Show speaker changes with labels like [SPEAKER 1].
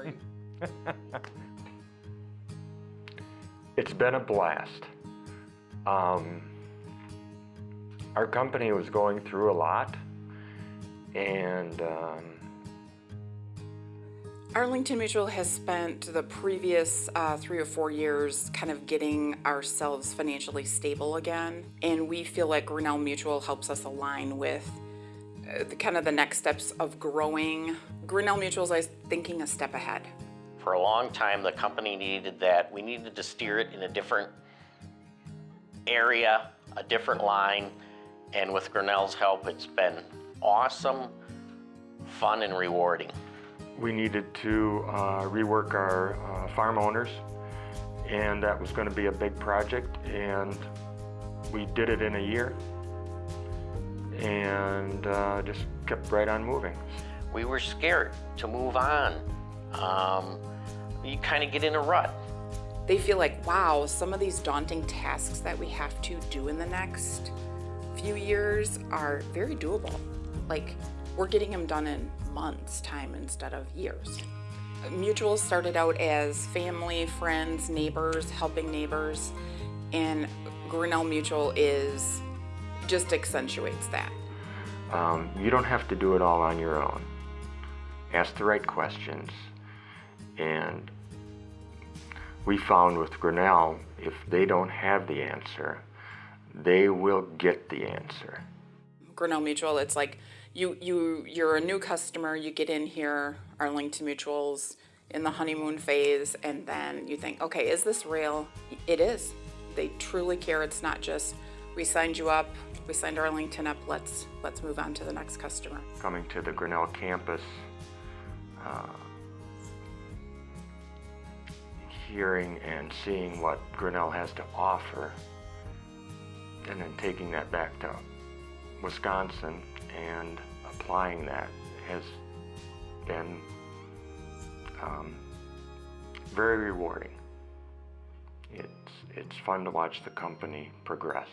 [SPEAKER 1] great.
[SPEAKER 2] It's been a blast. Um, our company was going through a lot, and um,
[SPEAKER 3] Arlington Mutual has spent the previous uh, three or four years kind of getting ourselves financially stable again, and we feel like Grinnell Mutual helps us align with the, kind of the next steps of growing. Grinnell Mutual is always thinking a step ahead.
[SPEAKER 4] For a long time, the company needed that. We needed to steer it in a different area, a different line, and with Grinnell's help, it's been awesome, fun, and rewarding.
[SPEAKER 2] we needed to uh, rework our uh, farm owners, and that was going to be a big project, and we did it in a year, and uh, just kept right on moving.
[SPEAKER 4] We were scared to move on. Um, you kind of get in a rut.
[SPEAKER 3] They feel like, wow, some of these daunting tasks that we have to do in the next few years are very doable. Like, we're getting them done in months' time instead of years. Mutual started out as family, friends, neighbors, helping neighbors, and Grinnell Mutual is just accentuates that.
[SPEAKER 2] Um, you don't have to do it all on your own. Ask the right questions, and we found with Grinnell, if they don't have the answer, they will get the answer.
[SPEAKER 3] Grinnell Mutual, it's like you you you're a new customer, you get in here, Arlington Mutuals in the honeymoon phase, and then you think, okay, is this real? It is. They truly care. It's not just we signed you up, we signed Arlington up. Let's let's move on to the next customer.
[SPEAKER 2] Coming to the Grinnell campus, uh, hearing and seeing what Grinnell has to offer, and then taking that back to Wisconsin and applying that has been um, very rewarding. It's, it's fun to watch the company progress.